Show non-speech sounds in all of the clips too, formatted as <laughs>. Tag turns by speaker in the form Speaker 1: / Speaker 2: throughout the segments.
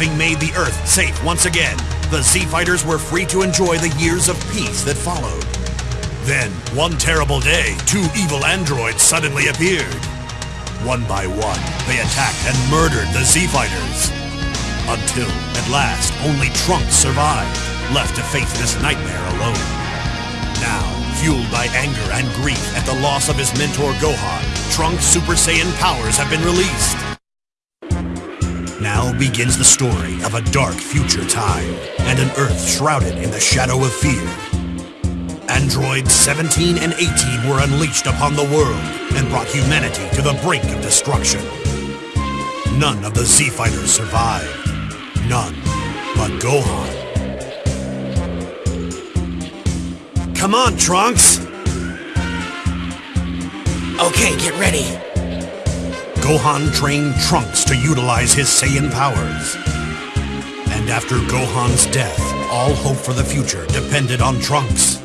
Speaker 1: Having made the Earth safe once again, the Z-Fighters were free to enjoy the years of peace that followed. Then, one terrible day, two evil androids suddenly appeared. One by one, they attacked and murdered the Z-Fighters. Until, at last, only Trunks survived, left to face this nightmare alone. Now, fueled by anger and grief at the loss of his mentor Gohan, Trunks' Super Saiyan powers have been released. Now begins the story of a dark future time and an Earth shrouded in the shadow of fear. Androids 17 and 18 were unleashed upon the world and brought humanity to the brink of destruction. None of the Z-Fighters survived. None but Gohan. Come on, Trunks!
Speaker 2: Okay, get ready.
Speaker 1: Gohan trained Trunks to utilize his Saiyan powers. And after Gohan's death, all hope for the future depended on Trunks.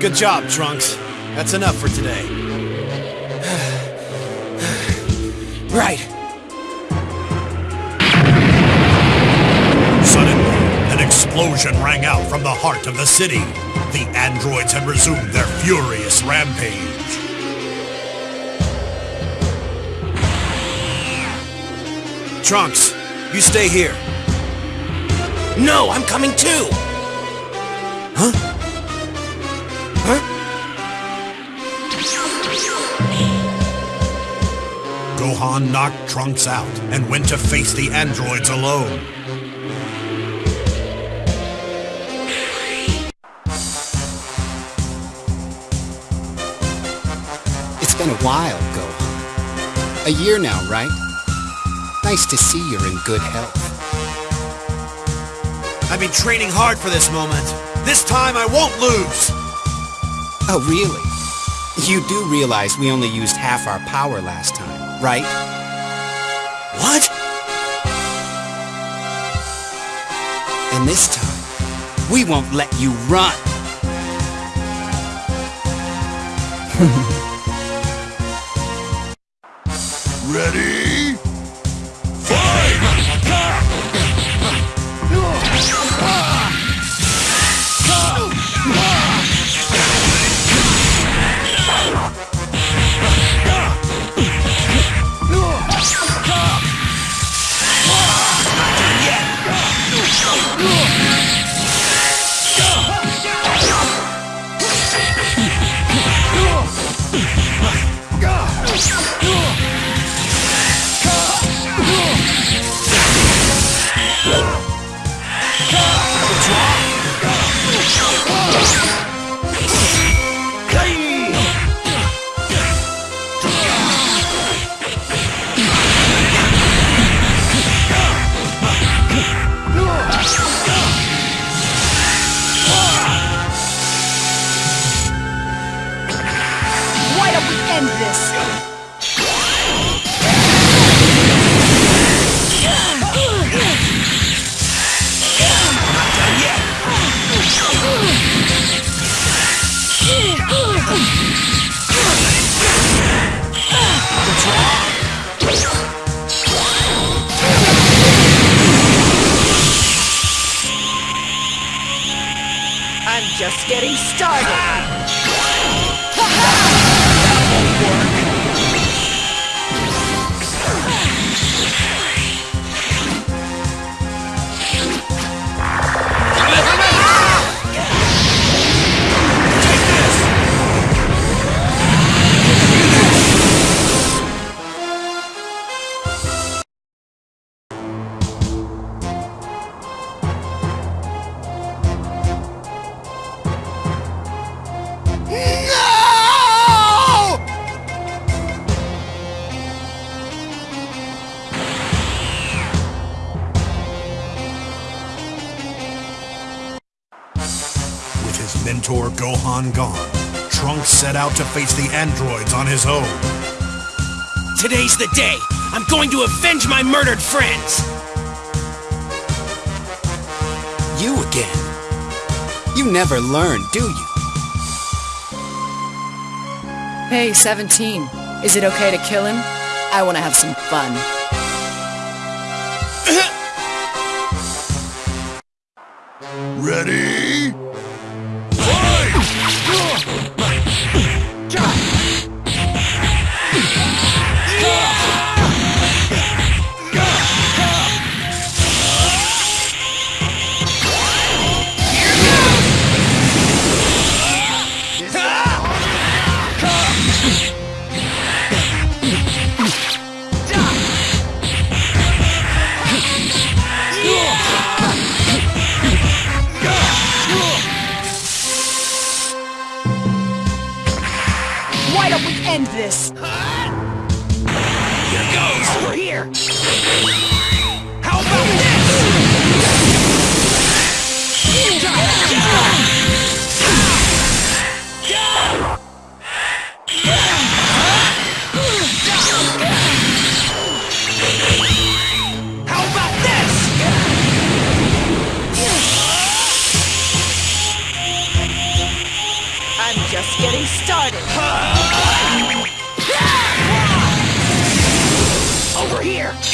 Speaker 3: Good job, Trunks. That's enough for today. <sighs>
Speaker 2: Right.
Speaker 1: Suddenly, an explosion rang out from the heart of the city. The androids had resumed their furious rampage.
Speaker 3: Trunks, you stay here.
Speaker 2: No, I'm coming too.
Speaker 3: Huh? Huh?
Speaker 1: Gohan knocked Trunks out and went to face the androids alone.
Speaker 4: It's been a while, Gohan. A year now, right? Nice to see you're in good health.
Speaker 3: I've been training hard for this moment. This time I won't lose!
Speaker 4: Oh, really? You do realize we only used half our power last time, right?
Speaker 3: What?
Speaker 4: And this time, we won't let you run! <laughs>
Speaker 1: Ready?
Speaker 5: Just getting started.
Speaker 1: His mentor Gohan gone, Trunks set out to face the androids on his own.
Speaker 2: Today's the day. I'm going to avenge my murdered friends.
Speaker 4: You again. You never learn, do you?
Speaker 5: Hey, 17. Is it okay to kill him? I want to have some fun.
Speaker 1: Ready?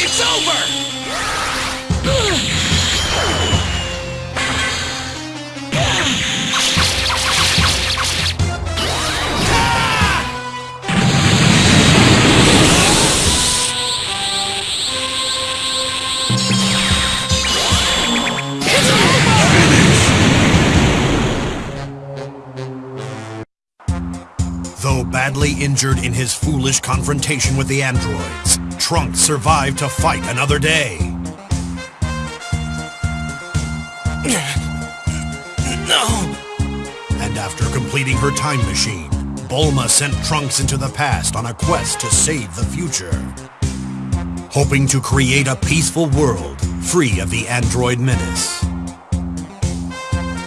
Speaker 2: It's over!
Speaker 1: Though badly injured in his foolish confrontation with the androids, Trunks survived to fight another day.
Speaker 2: No!
Speaker 1: And after completing her time machine, Bulma sent Trunks into the past on a quest to save the future. Hoping to create a peaceful world free of the android menace.